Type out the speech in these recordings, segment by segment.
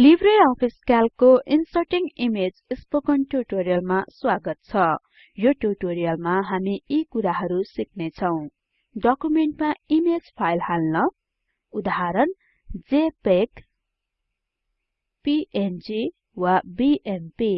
Libre office क्याल्कको inserting image spoken ट्युटोरियलमा स्वागत छ। यो ट्युटोरियलमा हामी यी कुराहरु सिक्ने छौं डकुमेन्टमा इमेज फाइल हाल्न उदाहरण जेपीईजी पीएनजी वा बीएमपी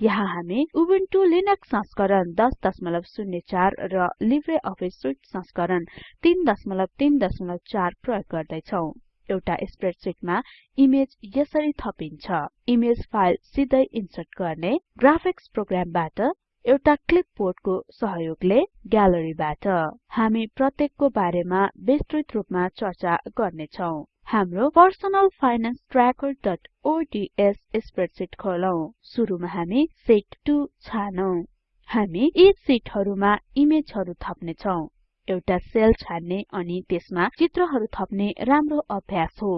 यहाँ हामी उबुन्टु लिनक्स संस्करण 1004 र लिब्रे अफिस सुट संस्करण 334 प्रयोग गर्दै छौं एउटा स्प्रेडशीटमा इमेज यसरी थपिन्छ। इमेज फाइल सिधै इन्सर्ट गर्ने ग्राफिक्स प्रोग्रामबाट एउटा क्लिपबोर्डको सहयोगले ग्यालरीबाट हामी प्रत्येकको बारेमा विस्तृत रूपमा चर्चा गर्ने छौं हाम्रो personal finance tracker ODS spreadsheet खोलौं। सुरुमा हामी शिट 2 छानौं। हामी यी शिटहरुमा इमेजहरु थप्ने छौं एउटा सेल छान्ने अनि त्यसमा चित्रहरु थप्ने राम्रो अभ्यास हो।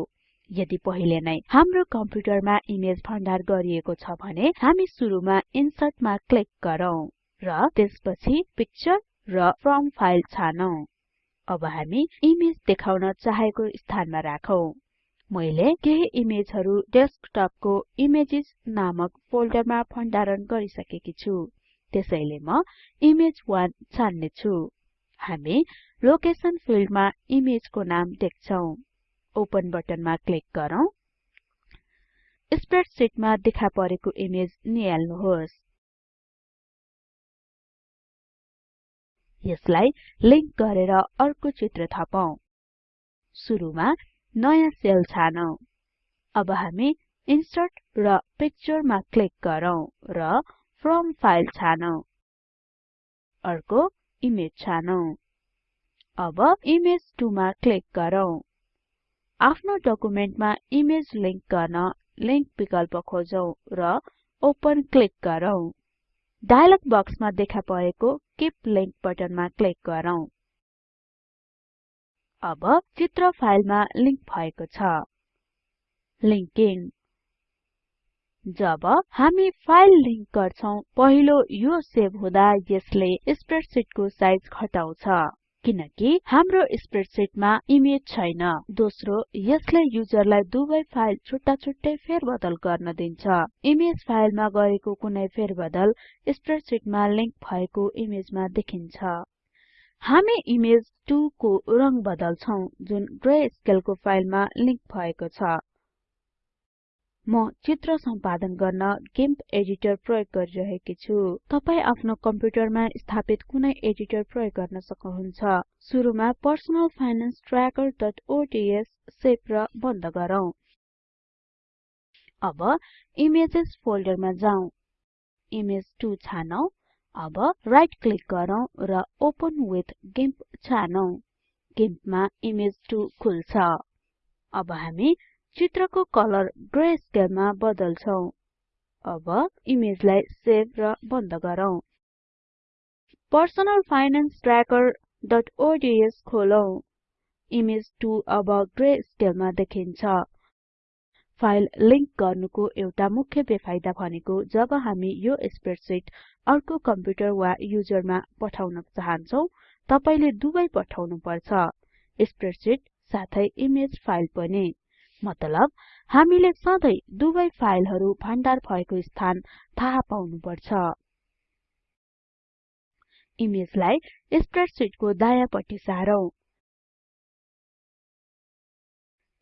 यदि पहिले नै हाम्रो कम्प्युटरमा इमेज भण्डार गरिएको छ भने हामी सुरुमा इन्सर्ट मा क्लिक गरौँ र त्यसपछि पिक्चर र फ्रम फाइल छानौं। अब हामी इमेज देखाउन चाहेको स्थानमा राखौं। मैले केही इमेजहरु डेस्कटपको इमेजेस नामक फोल्डरमा भण्डारण गरिसकेकी छु। त्यसैले म इमेज1 छान्ने छु हामी लोकेसन फिल्डमा इमेजको नाम देख्छौं। ओपन बटनमा क्लिक गरौँ। स्प्रेडशीटमा देखा परेको इमेज निहाल्नुहोस्। यसलाई लिंक गरेर अर्को चित्र थपौं। सुरुमा नयाँ सेल छानौं। अब हामी इन्सर्ट र पिक्चरमा क्लिक गरौँ र फ्रम फाइल छानौं। अर्को इमेज छानौं। अब इमेज 2 मा क्लिक गरौँ। आफ्नो डकुमेन्टमा इमेज लिंक गर्न लिंक विकल्प खोजौं र ओपन क्लिक गरौँ। डायलग बक्समा देखा परेको कीप लिंक बटनमा क्लिक गरौँ। अब चित्र फाइलमा लिंक भएको छ। लिंकिङ जब हामी फाइल लिंक गर्छौं पहिलो यो सेभ हुँदा यसले स्प्रेडशीटको साइज घटाउँछ। किनकि हाम्रो स्प्रेडशीटमा इमेज छैन। दोस्रो यसले युजरलाई दुवै फाइल छुट्टा छुट्टै फेरबदल गर्न दिन्छ। इमेज फाइलमा गरेको कुनै फेरबदल स्प्रेडशीटमा लिंक भएको इमेजमा देखिन्छ। हामी इमेज 2 को रंग बदल्छौं जुन ग्रे स्केलको फाइलमा लिंक भएको छ। म चित्र सम्पादन गर्न गिम्प एडिटर प्रयोग गरिरहेकी छु। तपाई आफ्नो कम्प्युटरमा स्थापित कुनै एडिटर प्रयोग गर्न सक्नुहुन्छ। सुरुमा पर्सनल फाइनान्स trackerओडीएस सेभ र बन्द गरौँ। अब इमेजेस फोल्डरमा जाउँ। इमेज 2 छानौं। अब राइट क्लिक गरौँ र ओपन विथ छानौं। गिम्पमा इमेज 2 खुल्छ। अब हामी चित्रको कलर ग्रे स्केलमा बदल्छौं। अब इमेजलाई सेभ र बन्द गरौँ। पर्सनल फाइनान्स trackerओडीएस खोलौं। इमेज 2 अब ग्रे स्केलमा देखिन्छ। फाइल लिंक गर्नुको एउटा मुख्य बेफाइदा भनेको जब हामी यो स्प्रेडशीट अर्को कम्प्युटर वा युजरमा पठाउन चाहन्छौं तपाईले दुवै पठाउनु पर्छ स्प्रेडशीट साथै इमेज फाइल पनि। मतलब हामीले सधैं दुवै फाइलहरु भण्डार भएको स्थान थाहा पाउनु पर्छ इमेजलाई स्प्रेडशीटको दायाँपट्टि सारौं।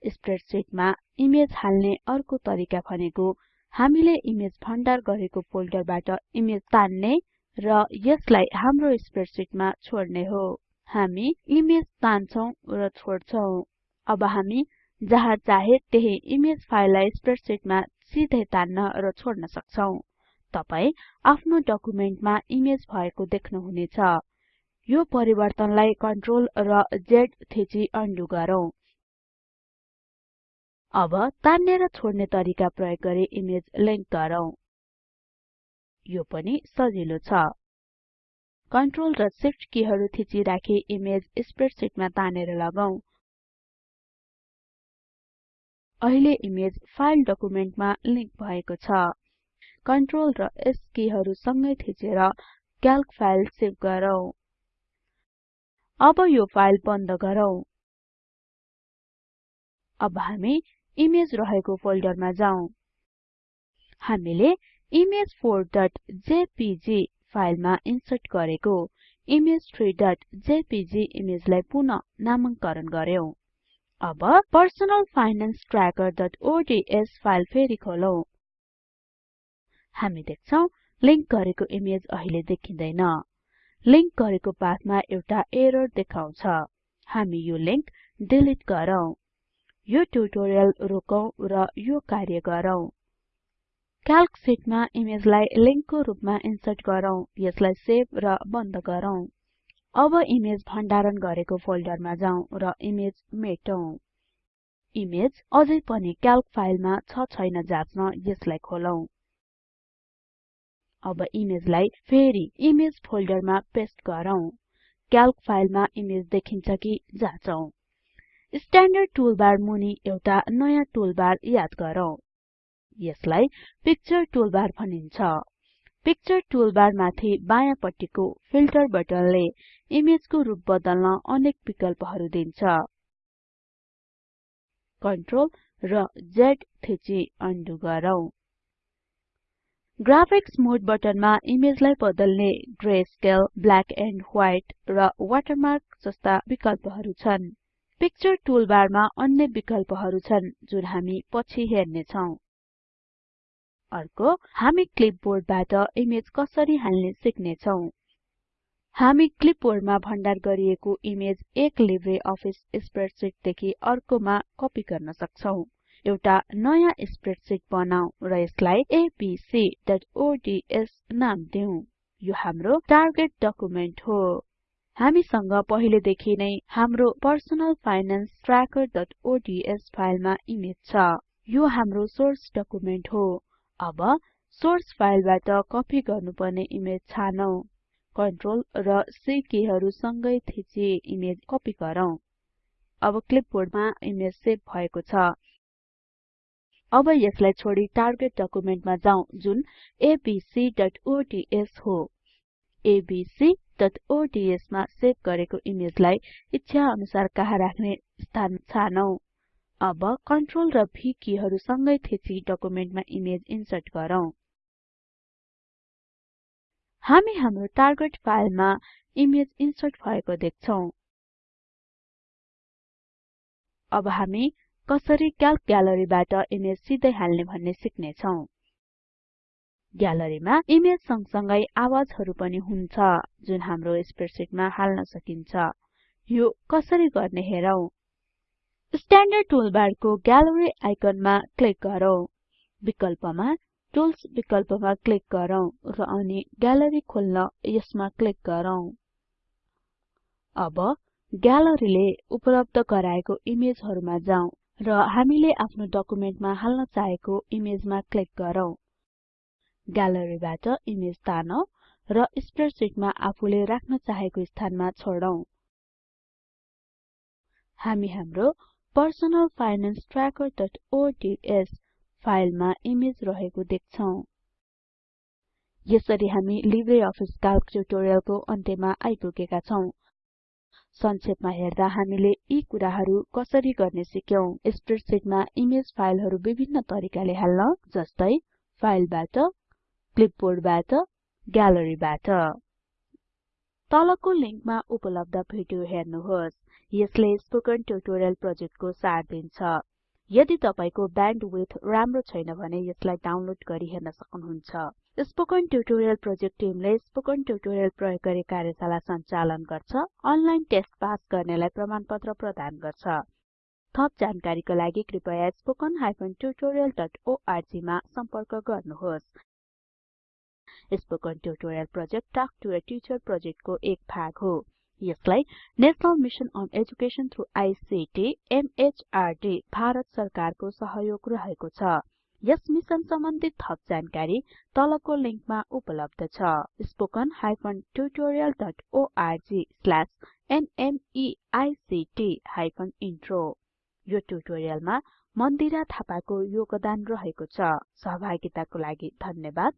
स्प्रेडशीटमा इमेज हाल्ने अर्को तरिका भनेको हामीले इमेज भण्डार गरेको फोल्डरबाट इमेज तान्ने र यसलाई हाम्रो स्प्रेडशीटमा छोड्ने हो। हामी इमेज तान्छौं र छोड्छौं। अब हामी जहाँ चाहे त्यही इमेज फाइललाई स्प्रेडशीटमा सिधै तान्न र छोड्न सक्छौं। तपाई आफ्नो डकुमेन्टमा इमेज भएको देख्नुहुनेछ। यो परिवर्तनलाई कन्ट्रोल र Z थिची अन्डु गरौँ। अब तान्ने र छोड्ने तरिका प्रयोग गरी इमेज लिंक गरौँ। यो पनि सजिलो छ। कन्ट्रोल र शिफ्ट किहरु थिची राखी इमेज स्प्रेडशीटमा तानेर लगाऊ अहिले इमेज फाइल डकुमेन्टमा लिंक भएको छ। कन्ट्रोल र S किहरु सँगै थिचेर क्याल्क फाइल सेभ गरौँ। अब यो फाइल बन्द गरौँ। अब हामी इमेज रहेको फोल्डरमा जाउँ। हामीले image4जेपीजी फाइलमा इन्सर्ट गरेको image3जेपीजी इमेजलाई पुनः नामाङ्करण गर्यौं अब personal finance trackerओडीएस फाइल फेरि खोलौं। हामी देख्छौं लिंक गरेको इमेज अहिले देखिँदैन। लिंक गरेको पाथमा एउटा एरर देखाउँछ। हामी यो लिंक डिलिट गरौँ। यो ट्युटोरियल रोकौं र यो कार्य गरौँ। क्याल्क सिटमा इमेजलाई लिंकको रूपमा इन्सर्ट गरौँ। यसलाई सेभ र बन्द गरौँ। अब इमेज भण्डारण गरेको फोल्डरमा जाउँ र इमेज मेटौं। इमेज अझै पनि क्याल्क फाइलमा छ छैन जाँच्न यसलाई खोलौं। अब इमेजलाई फेरि इमेज फोल्डरमा पेस्ट गरौँ। क्याल्क फाइलमा इमेज देखिन्छ कि जाँचौं। स्ट्यान्डर्ड टुलबार मुनि एउटा नयाँ टुलबार याद गरौँ। यसलाई पिक्चर टुलबार भनिन्छ। पिक्चर टुलबार माथि बायाँ पट्टिको फिल्टर बटनले इमेजको रूप बदल्न अनेक विकल्पहरू दिन्छ। कन्ट्रोल र Z थिची अन्डु गरौँ। ग्राफिक्स मोड बटनमा इमेजलाई बदल्ने grey scale black and white र वाटरमार्क जस्ता विकल्पहरू छन्। पिक्चर टुलबारमा अन्य विकल्पहरू छन् जुन हामी पछि हेर्ने छौं अर्को हामी क्लिपबोर्डबाट इमेज कसरी हाल्ने सिक्ने छौं हामी क्लिपबोर्डमा भण्डार गरिएको इमेज एक लिब्रे अफिस स्प्रेडशीटदेखि अर्कोमा कपी गर्न सक्छौं। एउटा नयाँ स्प्रेडशीट बनाऊ र यसलाई abcओडीएस नाम दिऊ। यो हाम्रो टार्गेट डकुमेन्ट हो। हामीसँग पहिलेदेखि नै हाम्रो पर्सनल फाइनान्स trackerओडीएस फाइलमा इमेज छ। यो हाम्रो सोर्स डकुमेन्ट हो। अब सोर्स फाइलबाट कपी गर्नुपर्ने इमेज छानौं। कन्ट्रोल र C किहरू सँगै थिची इमेज कपी गरौँ। अब क्लिपबोर्डमा इमेज सेभ भएको छ। अब यसलाई छोडी टार्गेट डकुमेन्टमा जाउँ जुन abcओडीएस हो। Abcओडीएस मा सेभ गरेको इमेजलाई इच्छा अनुसार कहाँ राख्ने स्थान छानौं। अब कन्ट्रोल र किहरू सँगै थिची डकुमेन्टमा इमेज इन्सर्ट गरौँ। हामी हाम्रो टार्गेट फाइलमा इमेज इन्सर्ट भएको देख्छौं। अब हामी कसरी क्याल्क ग्यालरीबाट इमेज सिधै हाल्ने भन्ने सिक्ने छौं ग्यालरीमा इमेज सँगसँगै आवाजहरू पनि हुन्छ जुन हाम्रो स्प्रेडशीटमा हाल्न सकिन्छ। यो कसरी गर्ने हेरौं। स्ट्यान्डर्ड टुलबारको ग्यालरी आइकनमा क्लिक गरौँ। विकल्पमा टुल्स विकल्पमा क्लिक गरौँ र अनि ग्यालरी खोल्न यसमा क्लिक गरौँ। अब ग्यालरीले उपलब्ध गराएको इमेजहरुमा जाउँ र हामीले आफ्नो डकुमेन्टमा हाल्न चाहेको इमेजमा क्लिक गरौँ। ग्यालरीबाट इमेज तानौं र स्प्रेडशीटमा आफूले राख्न चाहेको स्थानमा छोडौं। हामी हाम्रो पर्सनल फाइनान्स trackerओडीएस फाइलमा इमेज रहेको देख्छौं। यसरी हामी लिब्रे अफिस ट्युटोरियलको अन्त्यमा आइपुगेका छौं। संक्षेपमा हेर्दा हामीले यी कुराहरू कसरी गर्ने सिक्यौं। स्प्रेडशीटमा इमेज फाइलहरू विभिन्न तरिकाले हाल्न जस्तै फाइलबाट क्लिपबोर्डबाट ग्यालरीबाट तलको लिंकमा उपलब्ध भिडियो हेर्नुहोस्। यसले स्पोकन ट्युटोरियल प्रोजेक्टको सार दिन्छ। यदि तपाईको ब्यान्डविड्थ राम्रो छैन भने यसलाई डाउनलोड गरी हेर्न सक्नुहुन्छ। स्पोकन ट्युटोरियल प्रोजेक्ट टिमले स्पोकन ट्युटोरियल प्रयोग गरी कार्यशाला सञ्चालन गर्छ अनलाइन टेस्ट पास गर्नेलाई प्रमाणपत्र प्रदान गर्छ। थप जानकारीको लागि कृपया spoken मा सम्पर्क गर्नुहोस्। Spoken tutorial project talk to a teacher प्रोजेक्टको एक भाग हो। यसलाई national mission on education through ICT MHRD Bharat सरकारको सहयोग रहेको छ। यस मिसन सम्बन्धी थप जानकारी तलको लिंकमा उपलब्ध छ। spoken tutorialorg इन्ट्रो यो ट्युटोरियलमा मन्दिरा थापाको योगदान रहेको छ। सहभागिताको लागि धन्यवाद।